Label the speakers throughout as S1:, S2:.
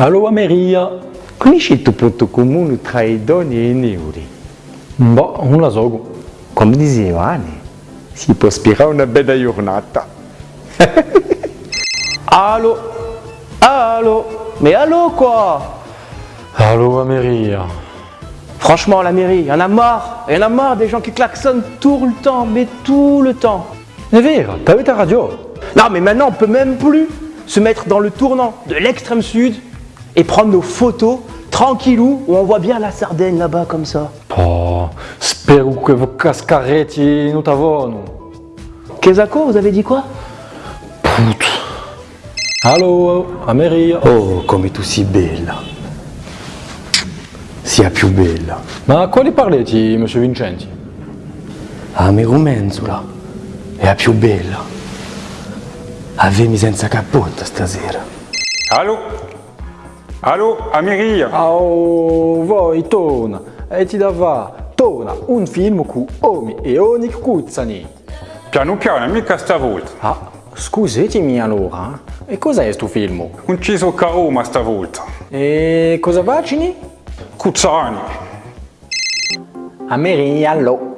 S1: Allo Ameria.
S2: Conosci il punto comune tra i doni e i neuri?
S1: Boh, non la so.
S2: Come diceva Anne, si può ispirare una bella giornata.
S3: Allô Allô Mais allô quoi
S1: Allo Ameria.
S3: Franchement, la mairie, y en a marre. Y en a marre des gens qui klaxonnent tout le temps, mais tout le temps.
S1: È vero, t'avais ta radio.
S3: Non, mais maintenant, on peut même plus se mettre dans le tournant de l'extrême sud et prendre nos photos tranquillou où on voit bien la Sardaigne là-bas comme ça.
S1: Oh, spero che vos cascaretti non t'avano.
S3: Kezako, vous avez dit quoi?
S1: Allo Ameria.
S2: Oh, come tu sei bella. Sia più bella.
S1: Ma quali parletti, monsieur Vincenti?
S2: Amico Menzola è la più bella. Avemi senza cappotto stasera.
S4: Allô? Allô, Amiria
S1: Oh, voi torna. E ti dava torna un film con Omi e Onik Kuzzani.
S4: Piano piano, mica stavolta.
S1: Ah, scusatemi allora. E cos'è questo film?
S4: Non ci so a Roma stavolta.
S1: E cosa vacini?
S4: Cuzzani.
S1: Ameria allo.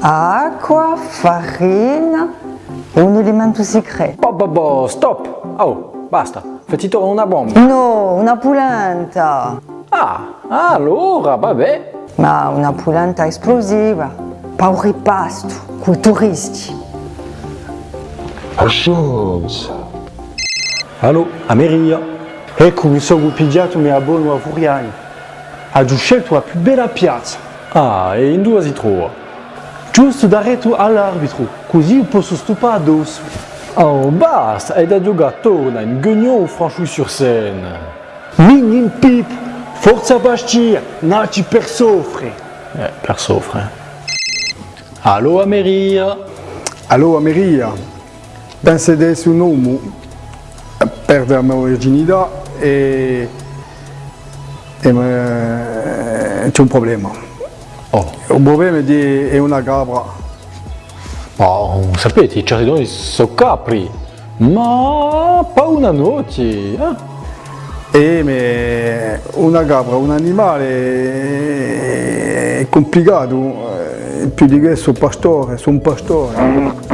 S5: Acqua, farina, un elemento segreto.
S1: Boh, boh, boh, stop. Oh, basta. Fatti tornare una bomba.
S5: No, una polenta.
S1: Ah, allora, vabbè.
S5: Ma una polenta esplosiva. Pa un ripasto, con i turisti.
S1: Allo, Ameria.
S6: Ecco, mi sono pigliato mia buona Furiani. Ha scelto la più bella piazza,
S1: Ah, e in due si trova.
S6: giusto da retro all'arbitro, così posso stupare addosso.
S1: Oh, basta, hai da giocare torna in Guignon Franchouille-sur-Seine.
S6: Mignin pip, forza Bastia, naci per soffrire.
S1: Eh, per soffre. Allo, Ameria.
S7: Allora Maria, penso di essere un uomo, perdere la virginità e, e me- c'è un problema.
S1: Oh,
S7: Il problema è, di, è una capra.
S1: Oh sapete, i certi sono capri. Ma pa una notte. Eh?
S7: E me- una capra, un animale è complicato, eh, più di questo pastore, sono un pastore.